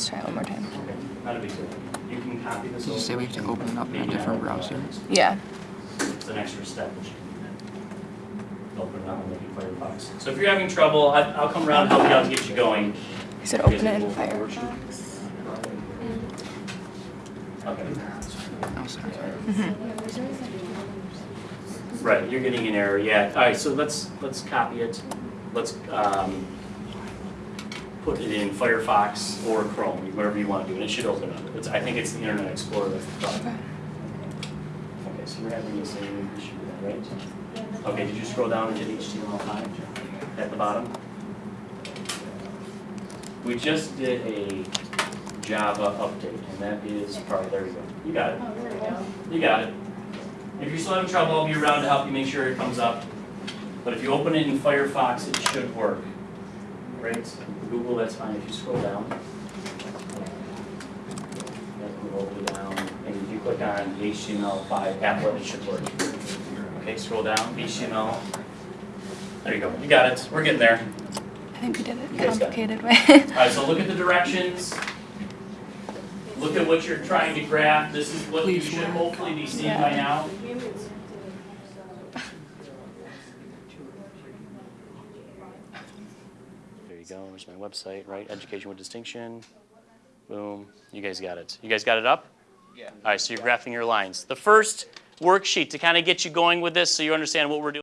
Let's try it one more time. Okay, not a big deal. You can copy this. Did you say we have to open it up in a different browser? Yeah. It's an extra step that you can open it up and make it Firefox. So if you're having trouble, I- I'll come around and help you out to get you going. He said open it in Firefox. Okay. Oh, sorry. Right, you're getting an error, yeah. All right, so let's, let's copy it. Let's um, put it in Firefox or Chrome, whatever you want to do, and it should open up. It's, I think it's the Internet Explorer that's the problem. Okay, so you're having the same issue, with that, right? Okay, did you scroll down into HTML5 at the bottom? We just did a Java update, and that is probably, there you go. You got it. You got it. If you're still having trouble, I'll be around to help you make sure it comes up. But if you open it in Firefox, it should work. Right? Google, that's fine. If you scroll down. Then move all the way down, and if you click on HTML5 applet, it should work. Okay, scroll down, HTML. There you go. You got it. We're getting there. I think we did it You guys complicated way. Alright, so look at the directions. Look at what you're trying to graph. This is what you should hopefully be seeing by now. There you go, there's my website, right? Education with distinction. Boom, you guys got it. You guys got it up? Yeah. Alright, so you're graphing your lines. The first worksheet to kind of get you going with this so you understand what we're doing.